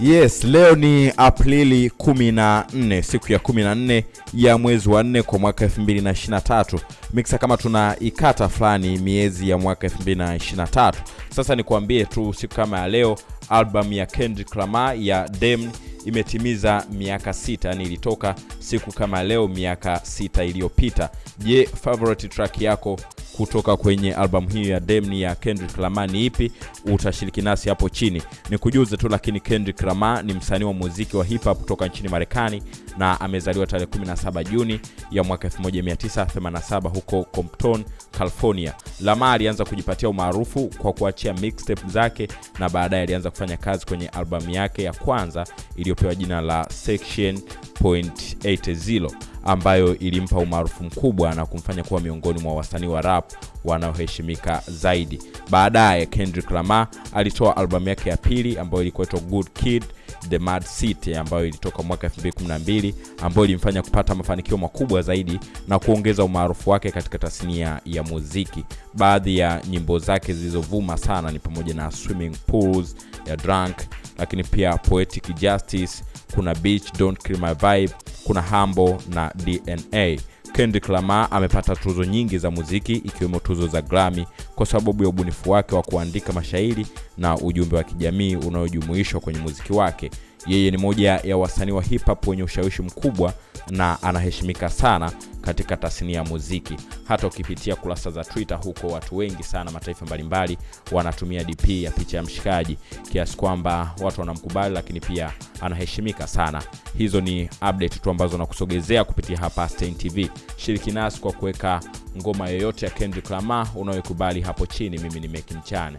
Yes, leo ni Aprili 14, siku ya 14 ya mwezi wa 4 kwa mwaka 2023. Mixa kama tuna ikata fulani miezi ya mwaka 223 Sasa nikuambie tu siku kama ya leo albamu ya Kendrick Lamar ya dem imetimiza miaka sita, yani ilitoka siku kama leo miaka sita iliyopita. Je, favorite track yako kutoka kwenye albamu hiyo ya demni ya Kendrick Lamar ni ipi? Utashiriki nasi hapo chini. Ni kujuze tu, lakini Kendrick Lamar ni msanii wa muziki wa hip hop kutoka nchini Marekani na amezaliwa tarehe 17 Juni ya mwaka 1987 huko Compton, California. Lamar alianza kujipatia umaarufu kwa kuachia mixtape zake na baadaye alianza kufanya kazi kwenye albamu yake ya kwanza iliyopewa jina la Section .80 ambayo ilimpa umaarufu mkubwa na kumfanya kuwa miongoni mwa wasanii wa rap wanaoheshimika zaidi. Baadaye Kendrick Lamar alitoa albamu yake ya pili ambayo ilikuwa Good Kid The Mad City ambayo ilitoka mwaka 2012 ambayo ilimfanya kupata mafanikio makubwa zaidi na kuongeza umaarufu wake katika tasnia ya muziki. Baadhi ya nyimbo zake zilizovuma sana ni pamoja na Swimming Pools ya Drunk, lakini pia Poetic Justice, kuna Beach Don't Kill My Vibe, kuna hambo na DNA. Kendrick Lamar amepata tuzo nyingi za muziki ikiwemo tuzo za Grammy kwa sababu ya ubunifu wake wa kuandika mashairi na ujumbe wa kijamii unaojumuishwa kwenye muziki wake. Yeye ni moja ya wasanii wa hip hop wenye ushawishi mkubwa na anaheshimika sana katika tasnia ya muziki. Hata ukipitia kurasa za Twitter huko, watu wengi sana mataifa mbalimbali wanatumia DP ya picha ya mshikaji, kiasi kwamba watu wanamkubali, lakini pia anaheshimika sana. Hizo ni update tu ambazo nakusogezea kupitia hapa Stein TV. Shiriki nasi kwa kuweka ngoma yoyote ya Kendrick Lamar unayokubali hapo chini. Mimi ni Meki Mchane.